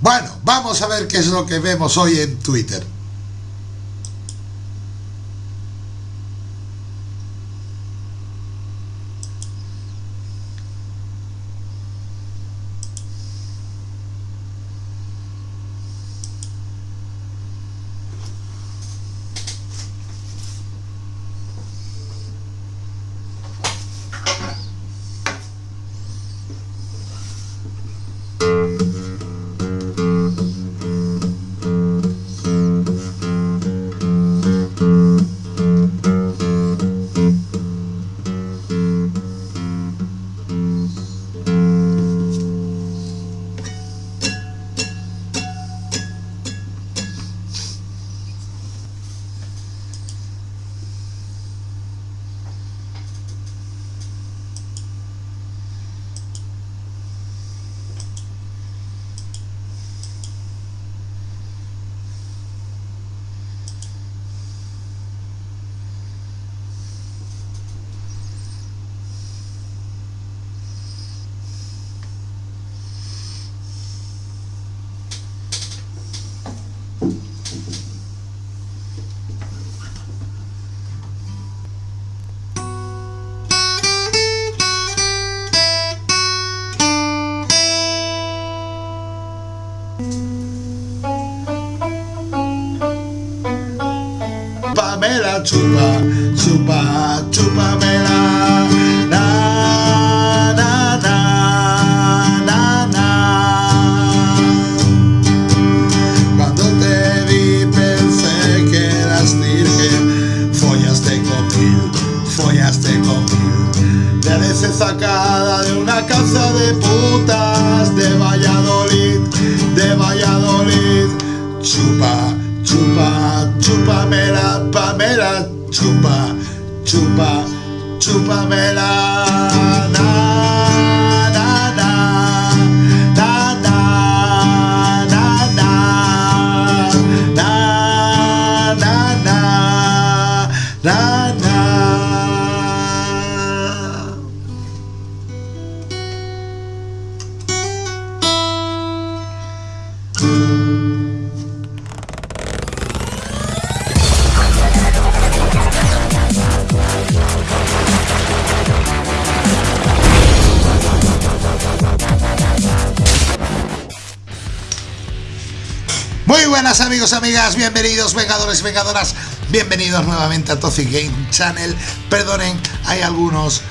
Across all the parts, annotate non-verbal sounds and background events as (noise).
Bueno, vamos a ver qué es lo que vemos hoy en Twitter. super, super. Amigos, amigas, bienvenidos, vengadores, vengadoras, bienvenidos nuevamente a Toxic Game Channel. Perdonen, hay algunos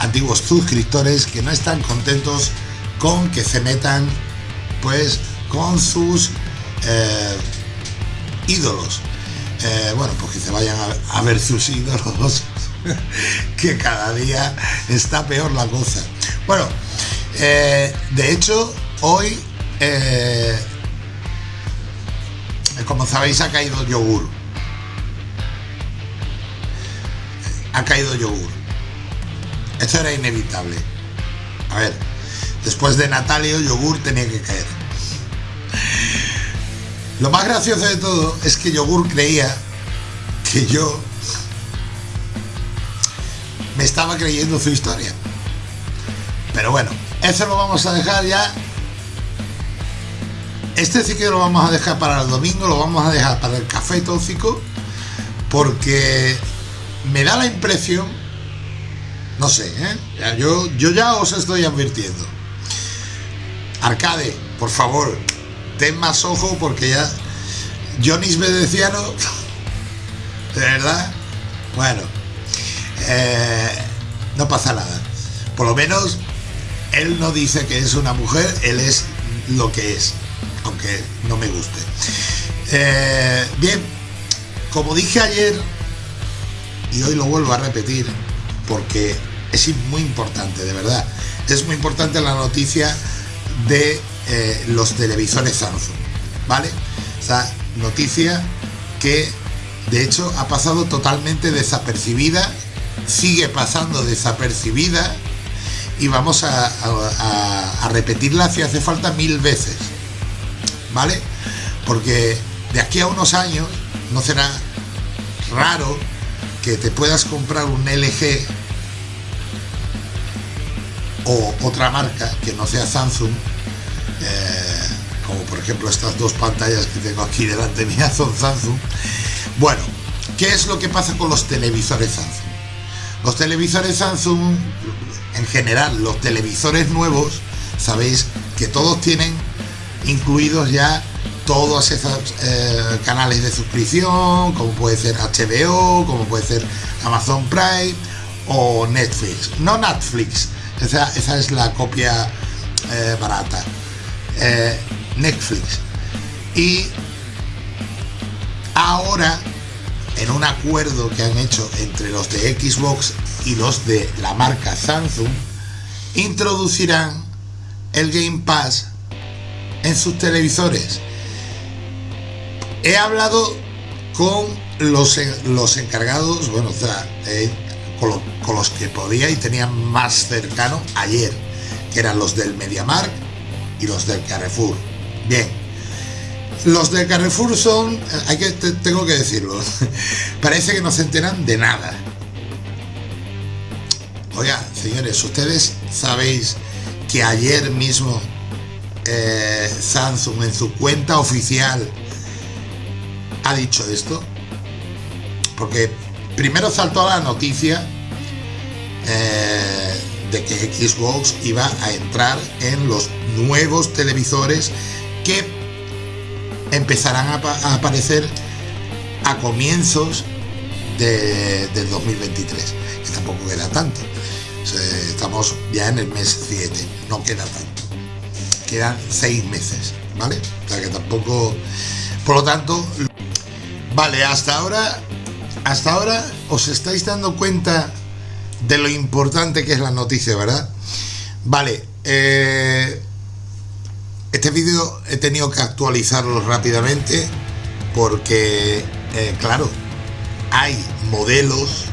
antiguos suscriptores que no están contentos con que se metan pues con sus eh, ídolos. Eh, bueno, pues que se vayan a, ver sus ídolos, (laughs) que cada día está peor la cosa. Bueno, eh, de hecho, hoy como sabéis ha caído yogur. Ha caído yogur. Esto era inevitable. A ver después de Natalio yogur tenía que caer. Lo más gracioso de todo es que yogur creía que yo me estaba creyendo su historia. Pero bueno eso lo vamos a dejar ya este sí que lo vamos a dejar para el domingo, lo vamos a dejar para el café tóxico, porque me da la impresión, no sé, ¿eh? Yo, ya os estoy advirtiendo. Arcade, por favor, ten más ojo porque ya Jonis Bedeciano, (laughs) de verdad, bueno, eh, no pasa nada. Por lo menos él no dice que es una mujer, él es lo que es aunque no me guste. Eh, bien, como dije ayer, y hoy lo vuelvo a repetir, porque es muy importante, de verdad, es muy importante la noticia de eh, los televisores Samsung, ¿vale? Esa noticia que de hecho ha pasado totalmente desapercibida, sigue pasando desapercibida y vamos a repetirla si hace falta mil veces. ¿Vale? Porque de aquí a unos años no será raro que te puedas comprar un LG o otra marca que no sea Samsung, eh, como por ejemplo estas dos pantallas que tengo aquí delante (laughs) mía son Samsung. Bueno, ¿qué es lo que pasa con los televisores Samsung? Los televisores Samsung, en general, los televisores nuevos, sabéis que todos tienen incluidos ya todos esos eh, canales de suscripción, como puede ser HBO, como puede ser Amazon Prime o Netflix. No Netflix, esa, es la copia eh, barata. Eh, Netflix. Y ahora, en un acuerdo que han hecho entre los de Xbox y los de la marca Samsung, introducirán el Game Pass en sus televisores. He hablado con los, los encargados, bueno, eh, con, los que podía y tenía más cercano ayer, que eran los del MediaMark y los del Carrefour. Bien, los del Carrefour son, hay que, tengo que decirlo, (laughs) parece que no se enteran de nada. Oiga, señores, ustedes sabéis que ayer mismo eh, Samsung en su cuenta oficial ha dicho esto? Porque primero saltó la noticia eh, de que Xbox iba a entrar en los nuevos televisores que empezarán a, aparecer a comienzos de, del 2023, que tampoco queda tanto. estamos ya en el mes 7, no queda tanto. Quedan 6 meses, ¿vale? O sea que tampoco... Por lo tanto, Vale, hasta ahora, hasta ahora os estáis dando cuenta de lo importante que es la noticia, ¿verdad? Vale, eh, este vídeo he tenido que actualizarlo rápidamente porque, eh, claro, hay modelos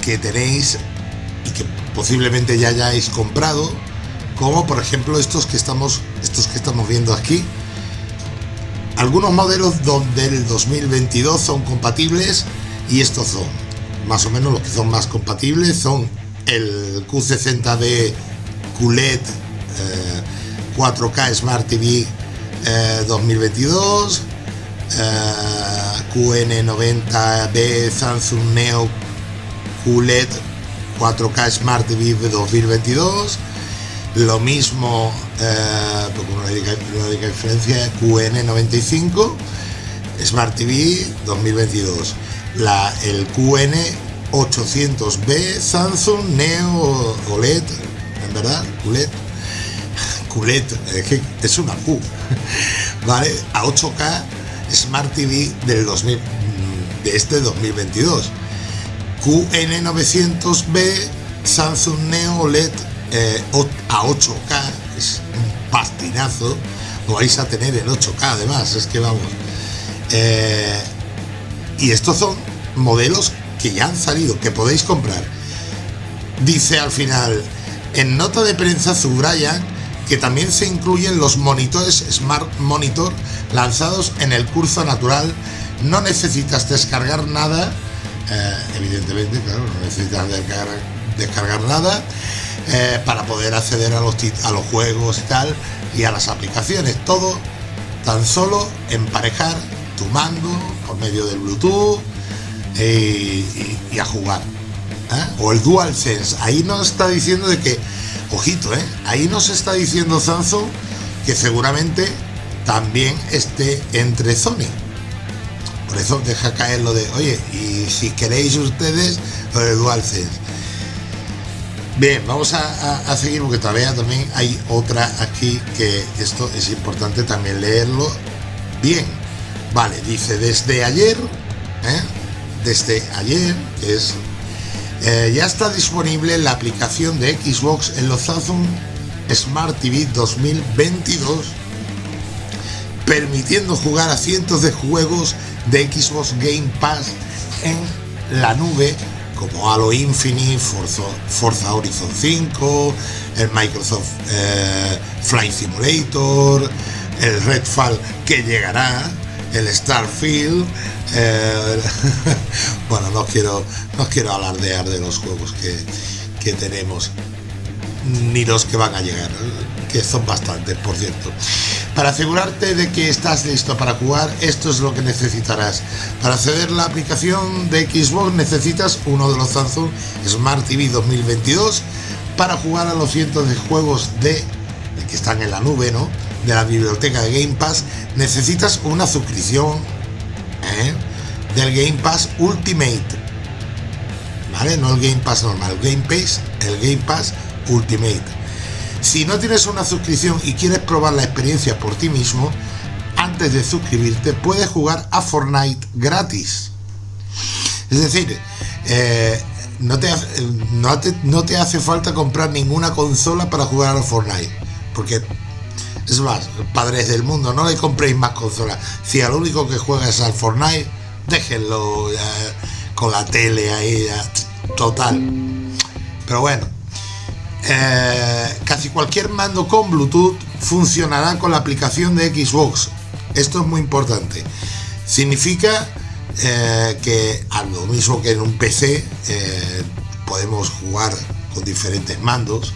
que tenéis y que posiblemente ya hayáis comprado, como por ejemplo estos que estamos, estos que estamos viendo aquí, algunos modelos donde el 2022 son compatibles y estos son más o menos los que son más compatibles son el Q60D QLED 4K Smart TV 2022 QN90B Samsung Neo QLED 4K Smart TV 2022 lo mismo, eh, una única, diferencia, QN95, Smart TV 2022. La, el QN800B Samsung Neo OLED, en verdad, QLED. QLED, es una Q, (laughs) ¿vale? A 8K Smart TV del 2000, de este 2022. QN900B Samsung Neo OLED eh, a 8K, es un pastinazo, lo vais a tener en 8K además, es que vamos. Eh, y estos son modelos que ya han salido, que podéis comprar. Dice al final, en nota de prensa subrayan que también se incluyen los monitores Smart Monitor lanzados en el curso natural. No necesitas descargar nada, eh, evidentemente, claro, no necesitas descargar, descargar nada. Eh, para poder acceder a los, a los juegos y tal y a las aplicaciones. Todo tan solo emparejar tu mando por medio del Bluetooth eh, y, a jugar. ¿eh? O el DualSense. Ahí nos está diciendo de que, ojito, ahí nos está diciendo Samsung que seguramente también esté entre Sony. Por eso deja caer lo de, oye, y si queréis ustedes, lo de DualSense. Bien, vamos a, seguir porque todavía también hay otra aquí que esto es importante también leerlo bien. Vale, dice desde ayer, ¿eh? desde ayer, es eh, ya está disponible la aplicación de Xbox en los Samsung Smart TV 2022, permitiendo jugar a cientos de juegos de Xbox Game Pass en la nube como Halo Infinite, Forza, Horizon 5, el Microsoft eh, Flight Simulator, el Redfall que llegará, el Starfield. Eh, (laughs) bueno, no quiero, no quiero alardear de los juegos que, que tenemos, ni los que van a llegar. Que son bastantes, por cierto. Para asegurarte de que estás listo para jugar, esto es lo que necesitarás. Para acceder la aplicación de Xbox necesitas uno de los Samsung Smart TV 2022 para jugar a los cientos de juegos de que están en la nube, ¿no? De la biblioteca de Game Pass, necesitas una suscripción ¿eh? del Game Pass Ultimate. ¿Vale? No el Game Pass normal, Game Pass, el Game Pass Ultimate. Si no tienes una suscripción y quieres probar la experiencia por ti mismo, antes de suscribirte puedes jugar a Fortnite gratis. Es decir, eh, no, te, hace falta comprar ninguna consola para jugar a Fortnite. Porque es más, padres del mundo, no le compréis más consolas. Si al único que juega es al Fortnite, déjenlo con la tele ahí, total. Pero bueno, eh, casi cualquier mando con Bluetooth funcionará con la aplicación de Xbox. Esto es muy importante. Significa eh, que a lo mismo que en un PC eh, podemos jugar con diferentes mandos,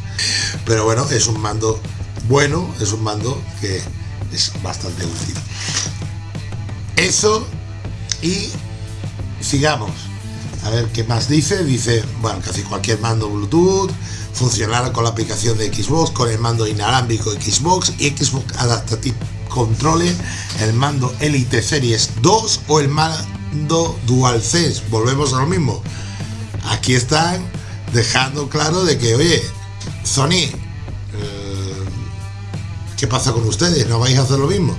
pero bueno, es un mando bueno, es un mando que es bastante útil. Eso y sigamos. A ver qué más dice. Dice, bueno, casi cualquier mando Bluetooth funcionará con la aplicación de Xbox, con el mando inalámbrico Xbox y Xbox Adaptative Controller, el mando Elite Series 2 o el mando DualSense. Volvemos a lo mismo. Aquí están dejando claro de que, oye, Sony, eh, ¿qué pasa con ustedes? ¿No vais a hacer lo mismo?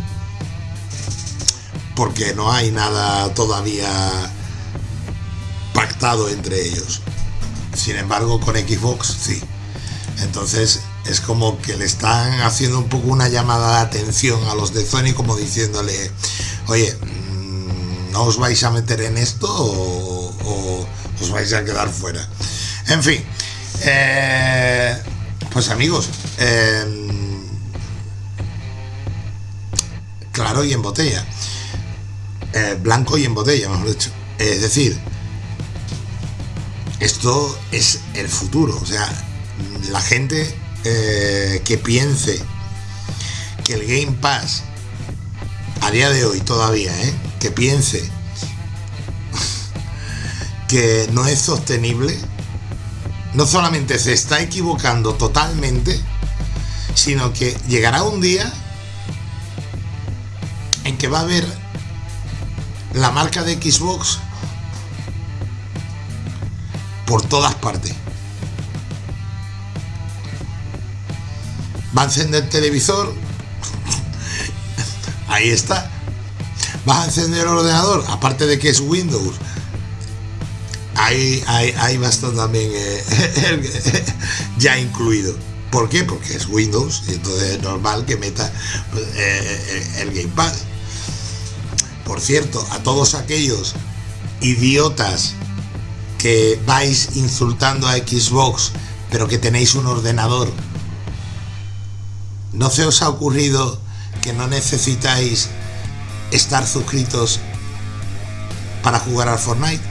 Porque no hay nada todavía pactado entre ellos. Sin embargo, con Xbox sí. Entonces es como que le están haciendo un poco una llamada de atención a los de Sony como diciéndole, oye, mm, ¿no os vais a meter en esto o, os vais a quedar fuera? En fin, eh, pues amigos, em, claro y en botella, eh, blanco y en botella, mejor dicho. Es decir, esto es el futuro. O sea, la gente eh, que piense que el Game Pass, a día de hoy todavía, eh, que piense (laughs) que no es sostenible, no solamente se está equivocando totalmente, sino que llegará un día en que va a haber la marca de Xbox por todas partes. Va a encender el televisor. (laughs) Ahí está. Vas a encender el ordenador, aparte de que es Windows. Ahí, ahí, va a estar también (laughs) eh, ya incluido. ¿Por qué? Porque es Windows y entonces es normal que meta eh, eh, el Gamepad. Por cierto, a todos aquellos idiotas que vais insultando a Xbox, pero que tenéis un ordenador, ¿no se os ha ocurrido que no necesitáis estar suscritos para jugar al Fortnite?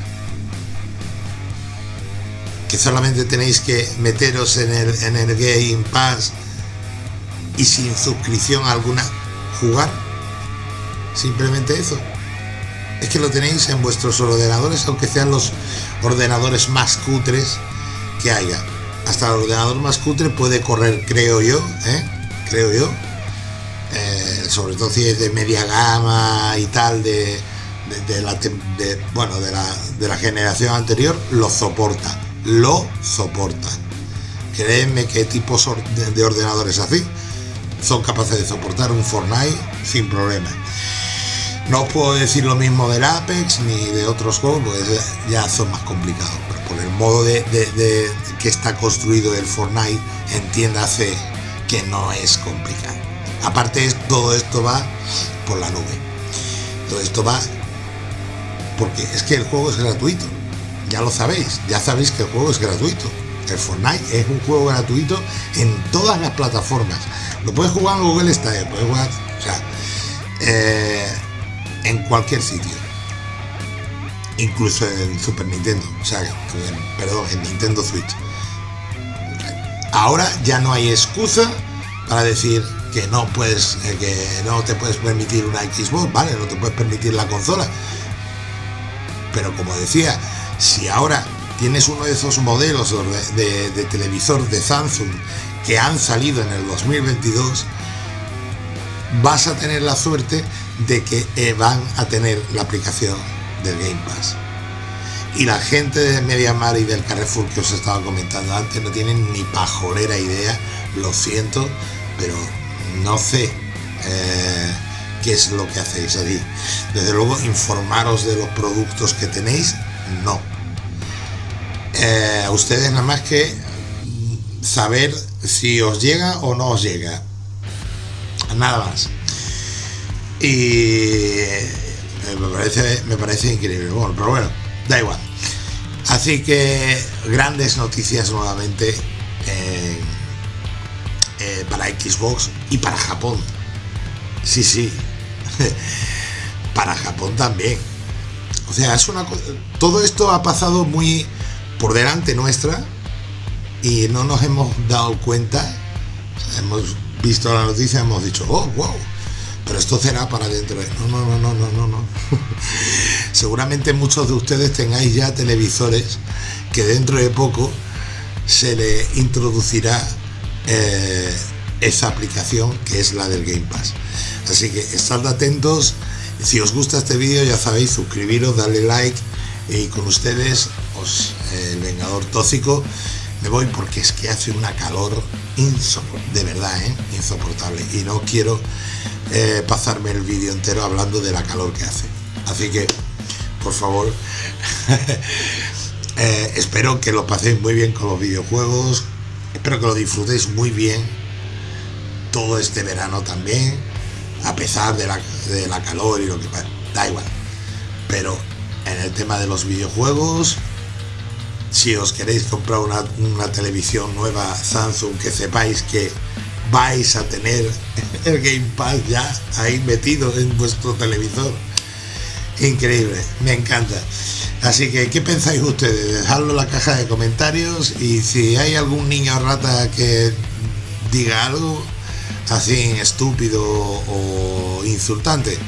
Que solamente tenéis que meteros en el, en el Game Pass y sin suscripción alguna jugar. Simplemente eso es que lo tenéis en vuestros ordenadores, aunque sean los ordenadores más cutres que haya. Hasta el ordenador más cutre puede correr, creo yo, ¿eh? creo yo. Eh, sobre todo si es de media gama y tal, de, la, bueno, de la, de la generación anterior, lo soporta. Lo soporta. Créeme que tipos de ordenadores así son capaces de soportar un Fortnite sin problema. No os puedo decir lo mismo del Apex ni de otros juegos, porque ya son más complicados. Pero por el modo de, que está construido el Fortnite, entiéndase que no es complicado. Aparte, todo esto va por la nube. Todo esto va porque es que el juego es gratuito. Ya lo sabéis, ya sabéis que el juego es gratuito. El Fortnite es un juego gratuito en todas las plataformas. Lo puedes jugar en Google Stadia, puedes jugar, o sea, eh, en cualquier sitio. Incluso en Super Nintendo, o sea, perdón, en Nintendo Switch. Ahora ya no hay excusa para decir que no puedes, eh, que no te puedes permitir una Xbox, vale, no te puedes permitir la consola. Pero como decía, si ahora tienes uno de esos modelos de, de televisor de Samsung que han salido en el 2022, vas a tener la suerte de que eh, van a tener la aplicación del Game Pass. Y la gente de MediaMar y del Carrefour que os estaba comentando antes no tienen ni pajolera idea, lo siento, pero no sé eh, qué es lo que hacéis allí. Desde luego, informaros de los productos que tenéis, no. Eh, ustedes nada más que saber si os llega o no os llega. Nada más. Y eh, me parece, me parece increíble. Bueno, pero bueno, da igual. Así que grandes noticias nuevamente eh, para Xbox y para Japón. Sí, sí. (laughs) para Japón también. O sea, es una todo esto ha pasado muy por delante nuestra y no nos hemos dado cuenta. hemos visto la noticia, hemos dicho, oh, wow, pero esto será para dentro. No, no, no, no, no, no, no. (laughs) Seguramente muchos de ustedes tengáis ya televisores que dentro de poco se le introducirá eh, esa aplicación que es la del Game Pass. Así que estad atentos. Si os gusta este vídeo, ya sabéis, suscribiros, darle like y con ustedes, os, el Vengador Tóxico. Me voy porque es que hace una calor de verdad, ¿eh? insoportable. Y no quiero eh, pasarme el vídeo entero hablando de la calor que hace. Así que, por favor, (laughs) eh, espero que lo paséis muy bien con los videojuegos. Espero que lo disfrutéis muy bien todo este verano también, a pesar de la, de la calor y lo que pasa. Da igual. Pero en el tema de los videojuegos, si os queréis comprar una, una televisión nueva Samsung que sepáis que vais a tener (laughs) el Game Pass ya ahí metido en vuestro televisor. Increíble, me encanta. Así que, ¿qué pensáis ustedes? Dejadlo en la caja de comentarios y si hay algún niño rata que diga algo así estúpido o insultante,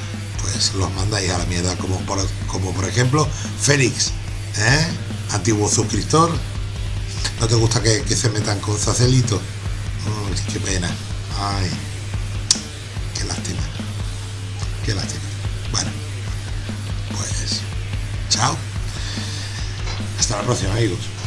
pues los mandáis a la mierda, como por, como por ejemplo Félix, ¿eh? Antiguo suscriptor. ¿No te gusta que, se metan con Zacelito? qué pena. Ay, qué lástima. Qué lástima. Bueno, pues chao. Hasta la próxima, amigos.